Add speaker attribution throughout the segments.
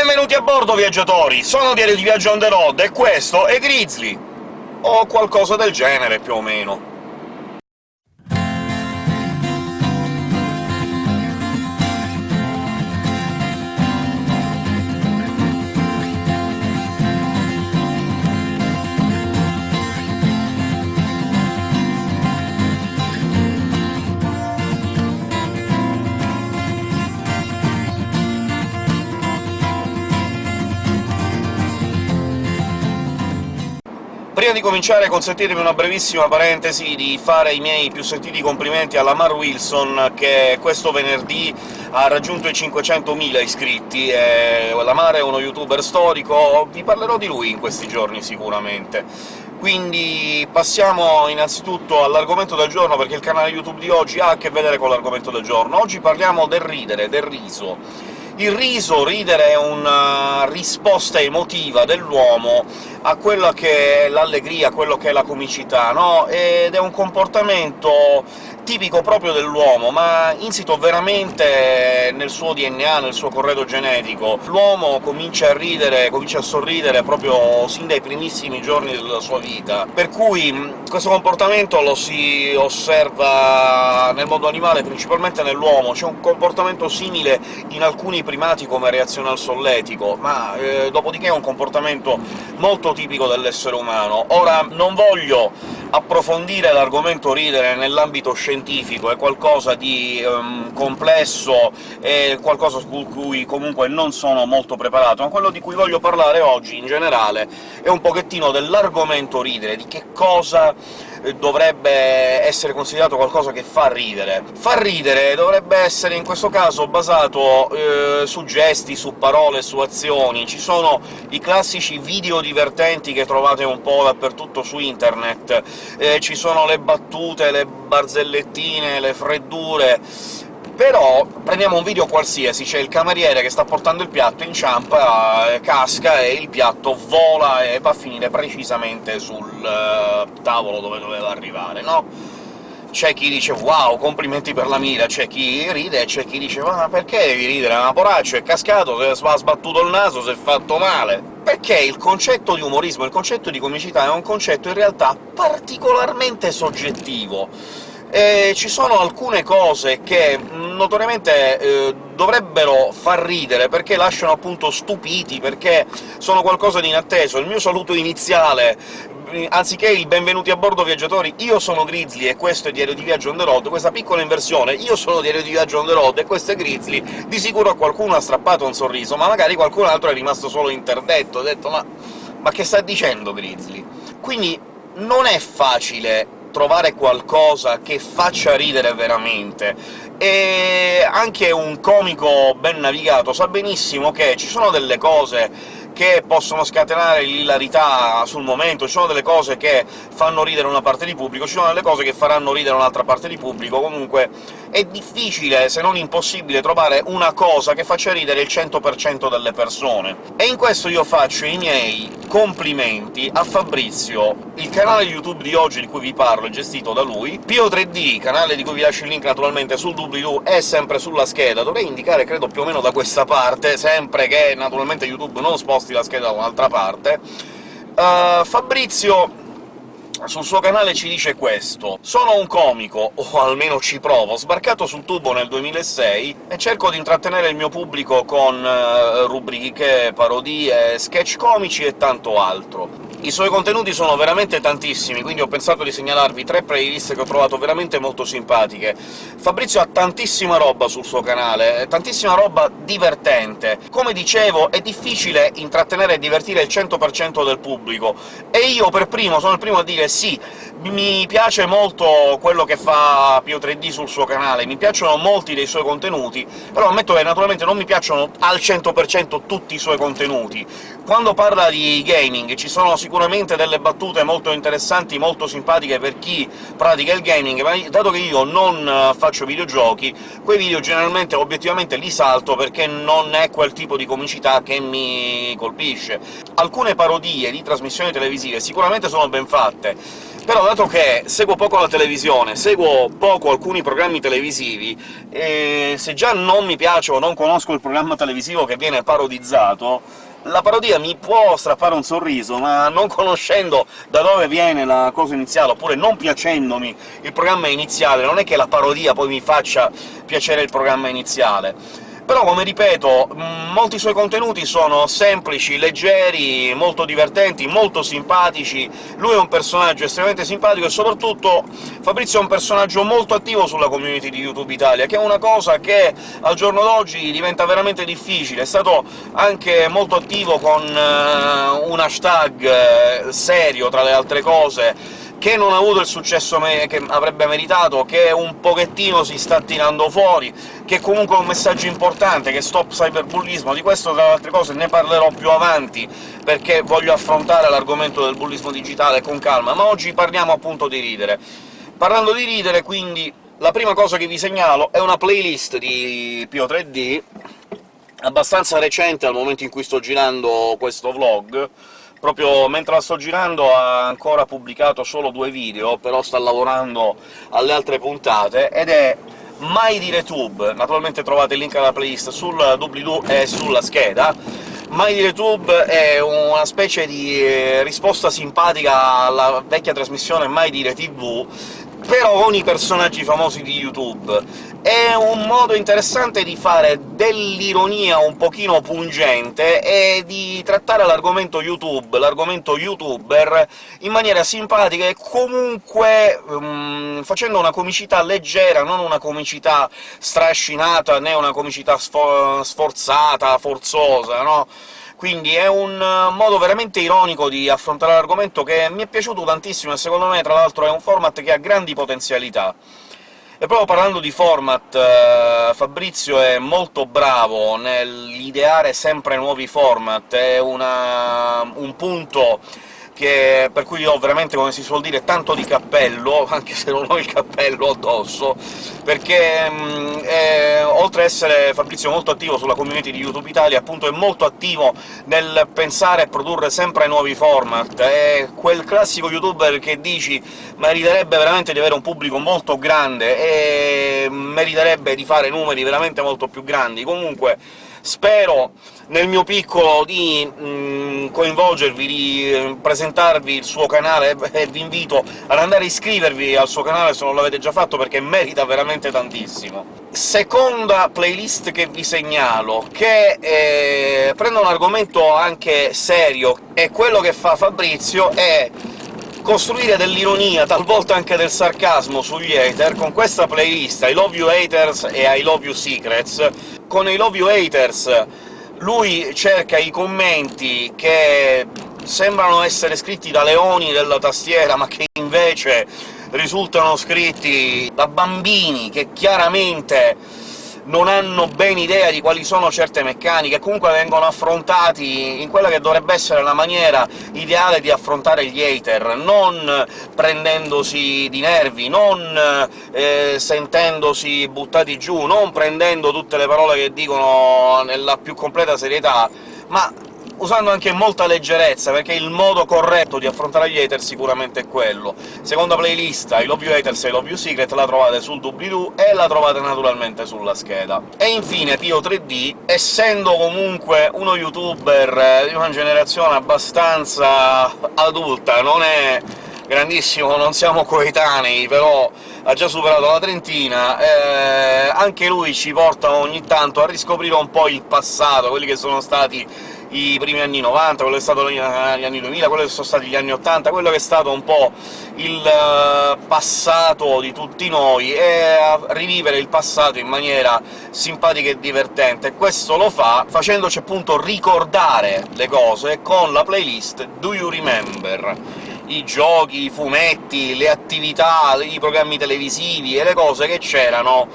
Speaker 1: Benvenuti a bordo, viaggiatori! Sono Diario di Viaggio on the road, e questo è Grizzly! O qualcosa del genere, più o meno. Prima di cominciare consentitemi una brevissima parentesi di fare i miei più sentiti complimenti alla Mar Wilson, che questo venerdì ha raggiunto i 500.000 iscritti. E la Mar è uno youtuber storico, vi parlerò di lui in questi giorni sicuramente. Quindi passiamo innanzitutto all'argomento del giorno, perché il canale YouTube di oggi ha a che vedere con l'argomento del giorno. Oggi parliamo del ridere, del riso. Il riso, ridere, è una risposta emotiva dell'uomo a quella che è l'allegria, quello che è la comicità, no? Ed è un comportamento tipico proprio dell'uomo, ma insito veramente nel suo DNA, nel suo corredo genetico. L'uomo comincia a ridere, comincia a sorridere proprio sin dai primissimi giorni della sua vita, per cui questo comportamento lo si osserva nel mondo animale, principalmente nell'uomo. C'è un comportamento simile in alcuni primati come reazione al solletico, ma eh, dopodiché è un comportamento molto tipico dell'essere umano. Ora, non voglio approfondire l'argomento ridere nell'ambito scientifico, è qualcosa di um, complesso, è qualcosa su cui comunque non sono molto preparato, ma quello di cui voglio parlare oggi, in generale, è un pochettino dell'argomento ridere, di che cosa dovrebbe essere considerato qualcosa che fa ridere. Fa ridere dovrebbe essere in questo caso basato eh, su gesti, su parole, su azioni. Ci sono i classici video divertenti che trovate un po' dappertutto su internet, eh, ci sono le battute, le barzellettine, le freddure però prendiamo un video qualsiasi, c'è il cameriere che sta portando il piatto, inciampa, eh, casca e il piatto vola e va a finire precisamente sul uh, tavolo dove doveva arrivare, no? C'è chi dice «Wow, complimenti per la mira», c'è chi ride e c'è chi dice «Ma perché devi ridere? Ma poraccio, è cascato, si è sbattuto il naso, si è fatto male!» Perché il concetto di umorismo, il concetto di comicità è un concetto in realtà particolarmente soggettivo e ci sono alcune cose che notoriamente eh, dovrebbero far ridere, perché lasciano appunto stupiti, perché sono qualcosa di inatteso. Il mio saluto iniziale anziché il «benvenuti a bordo viaggiatori, io sono Grizzly e questo è Diario di Viaggio on the road», questa piccola inversione «io sono Diario di Viaggio on the road e questo è Grizzly», di sicuro a qualcuno ha strappato un sorriso, ma magari qualcun altro è rimasto solo interdetto, ha detto «ma, ma che sta dicendo Grizzly?». Quindi non è facile trovare qualcosa che faccia ridere veramente, e anche un comico ben navigato sa benissimo che ci sono delle cose che possono scatenare l'ilarità sul momento, ci sono delle cose che fanno ridere una parte di pubblico, ci sono delle cose che faranno ridere un'altra parte di pubblico, comunque è difficile, se non impossibile, trovare una cosa che faccia ridere il 100% delle persone. E in questo io faccio i miei complimenti a Fabrizio. Il canale YouTube di oggi di cui vi parlo è gestito da lui, Pio3D, canale di cui vi lascio il link naturalmente sul doobly-doo, è sempre sulla scheda, dovrei indicare credo più o meno da questa parte, sempre che naturalmente YouTube non sposti la scheda da un'altra parte. Uh, Fabrizio sul suo canale ci dice questo «Sono un comico, o almeno ci provo, sbarcato sul tubo nel 2006 e cerco di intrattenere il mio pubblico con uh, rubriche, parodie, sketch comici e tanto altro. I suoi contenuti sono veramente tantissimi, quindi ho pensato di segnalarvi tre playlist che ho trovato veramente molto simpatiche. Fabrizio ha tantissima roba sul suo canale, tantissima roba divertente. Come dicevo, è difficile intrattenere e divertire il 100% del pubblico, e io per primo sono il primo a dire sì, mi piace molto quello che fa Pio 3D sul suo canale, mi piacciono molti dei suoi contenuti, però ammetto che naturalmente non mi piacciono al 100% tutti i suoi contenuti. Quando parla di gaming ci sono sicuramente delle battute molto interessanti, molto simpatiche per chi pratica il gaming, ma dato che io non faccio videogiochi, quei video generalmente obiettivamente li salto perché non è quel tipo di comicità che mi colpisce. Alcune parodie di trasmissioni televisive sicuramente sono ben fatte, Però dato che seguo poco la televisione, seguo poco alcuni programmi televisivi, e se già non mi piace o non conosco il programma televisivo che viene parodizzato, la parodia mi può strappare un sorriso, ma non conoscendo da dove viene la cosa iniziale, oppure non piacendomi il programma iniziale, non è che la parodia poi mi faccia piacere il programma iniziale però, come ripeto, molti suoi contenuti sono semplici, leggeri, molto divertenti, molto simpatici, lui è un personaggio estremamente simpatico e soprattutto Fabrizio è un personaggio molto attivo sulla community di YouTube Italia, che è una cosa che al giorno d'oggi diventa veramente difficile. È stato anche molto attivo con uh, un hashtag uh, serio, tra le altre cose, che non ha avuto il successo che avrebbe meritato, che un pochettino si sta tirando fuori, che comunque è un messaggio importante, che stop cyberbullismo. Di questo, tra le altre cose, ne parlerò più avanti, perché voglio affrontare l'argomento del bullismo digitale con calma, ma oggi parliamo appunto di ridere. Parlando di ridere, quindi, la prima cosa che vi segnalo è una playlist di Pio 3D, abbastanza recente al momento in cui sto girando questo vlog, proprio mentre la sto girando ha ancora pubblicato solo due video, però sta lavorando alle altre puntate, ed è Mai dire Tube. Naturalmente trovate il link alla playlist sul doobly-doo e sulla scheda. Mai dire Tube è una specie di eh, risposta simpatica alla vecchia trasmissione Mai dire TV, però con i personaggi famosi di YouTube. È un modo interessante di fare dell'ironia un pochino pungente e di trattare l'argomento YouTube, l'argomento youtuber, in maniera simpatica e comunque um, facendo una comicità leggera, non una comicità strascinata, né una comicità sfor sforzata, forzosa, no? Quindi è un eh, modo veramente ironico di affrontare l'argomento che mi è piaciuto tantissimo, e secondo me, tra l'altro, è un format che ha grandi potenzialità. E proprio parlando di format, eh, Fabrizio è molto bravo nell'ideare sempre nuovi format, è una, un punto che, per cui ho veramente, come si suol dire, tanto di cappello, anche se non ho il cappello addosso, perché mh, è, oltre ad essere Fabrizio molto attivo sulla community di YouTube Italia, appunto è molto attivo nel pensare e produrre sempre nuovi format, è quel classico youtuber che dici meriterebbe veramente di avere un pubblico molto grande e meriterebbe di fare numeri veramente molto più grandi. Comunque spero nel mio piccolo di mh, mm, coinvolgervi, di eh, presentarvi il suo canale, e vi invito ad andare a iscrivervi al suo canale se non l'avete già fatto, perché merita veramente tantissimo. Seconda playlist che vi segnalo, che eh, prende un argomento anche serio, e quello che fa Fabrizio è costruire dell'ironia, talvolta anche del sarcasmo sugli hater, con questa playlist I Love You Haters e I Love You Secrets. Con I Love You Haters lui cerca i commenti che sembrano essere scritti da leoni della tastiera, ma che invece risultano scritti da bambini che chiaramente non hanno ben idea di quali sono certe meccaniche, comunque vengono affrontati in quella che dovrebbe essere la maniera ideale di affrontare gli hater, non prendendosi di nervi, non eh, sentendosi buttati giù, non prendendo tutte le parole che dicono nella più completa serietà, ma usando anche molta leggerezza, perché il modo corretto di affrontare gli hater sicuramente è quello. Seconda playlist, I Love You Haters e I Love You Secret, la trovate sul doobly-doo e la trovate naturalmente sulla scheda. E infine Pio 3D, essendo comunque uno youtuber di una generazione abbastanza adulta, non è grandissimo, non siamo coetanei, però ha già superato la trentina, eh, anche lui ci porta ogni tanto a riscoprire un po' il passato, quelli che sono stati i primi anni 90, quello che è stato gli anni 2000, quello che sono stati gli anni 80, quello che è stato un po' il eh, passato di tutti noi, e a rivivere il passato in maniera simpatica e divertente. Questo lo fa facendoci appunto ricordare le cose con la playlist Do You Remember? i giochi, i fumetti, le attività, i programmi televisivi e le cose che c'erano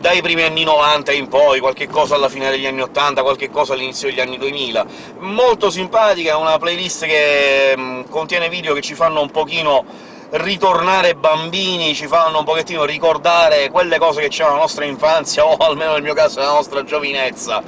Speaker 1: dai primi anni 90 in poi, qualche cosa alla fine degli anni 80, qualche cosa all'inizio degli anni 2000. Molto simpatica, una playlist che mm, contiene video che ci fanno un pochino ritornare bambini, ci fanno un pochettino ricordare quelle cose che c'erano nella nostra infanzia, o almeno nel mio caso nella nostra giovinezza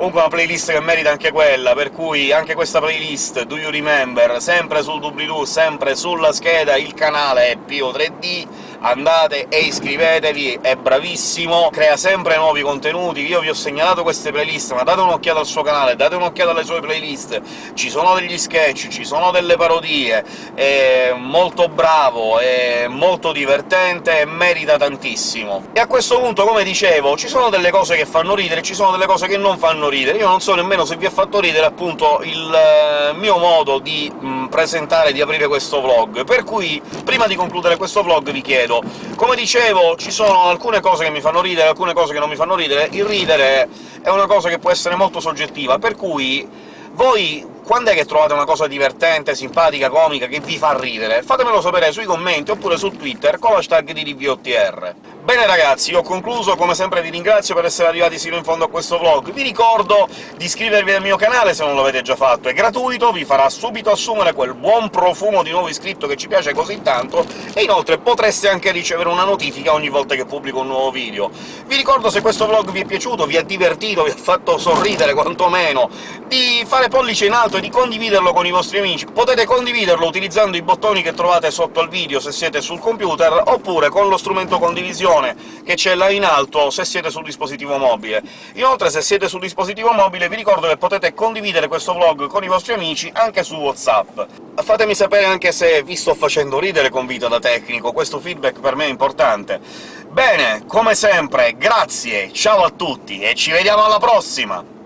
Speaker 1: Comunque una playlist che merita anche quella, per cui anche questa playlist, Do You Remember, sempre sul doobly-doo, sempre sulla scheda, il canale è Pio3D, andate e iscrivetevi, è bravissimo, crea sempre nuovi contenuti, io vi ho segnalato queste playlist, ma date un'occhiata al suo canale, date un'occhiata alle sue playlist, ci sono degli sketch, ci sono delle parodie, è molto bravo, è molto divertente e merita tantissimo. E a questo punto, come dicevo, ci sono delle cose che fanno ridere, ci sono delle cose che non fanno ridere. Io non so nemmeno se vi ha fatto ridere, appunto, il eh, mio modo di mh, presentare, di aprire questo vlog, per cui, prima di concludere questo vlog, vi chiedo come dicevo, ci sono alcune cose che mi fanno ridere, alcune cose che non mi fanno ridere. Il ridere è una cosa che può essere molto soggettiva, per cui voi quando è che trovate una cosa divertente, simpatica, comica, che vi fa ridere? Fatemelo sapere sui commenti, oppure su Twitter, con l'hashtag di DVOTR. Bene ragazzi, ho concluso, come sempre vi ringrazio per essere arrivati sino in fondo a questo vlog. Vi ricordo di iscrivervi al mio canale se non l'avete già fatto, è gratuito, vi farà subito assumere quel buon profumo di nuovo iscritto che ci piace così tanto, e inoltre potreste anche ricevere una notifica ogni volta che pubblico un nuovo video. Vi ricordo, se questo vlog vi è piaciuto, vi ha divertito, vi ha fatto sorridere quantomeno, di fare pollice in alto e di condividerlo con i vostri amici. Potete condividerlo utilizzando i bottoni che trovate sotto il video se siete sul computer, oppure con lo strumento condivisione che c'è là in alto se siete sul dispositivo mobile. Inoltre, se siete sul dispositivo mobile, vi ricordo che potete condividere questo vlog con i vostri amici anche su WhatsApp. Fatemi sapere anche se vi sto facendo ridere con Vita da tecnico, questo feedback per me è importante. Bene, come sempre, grazie, ciao a tutti, e ci vediamo alla prossima!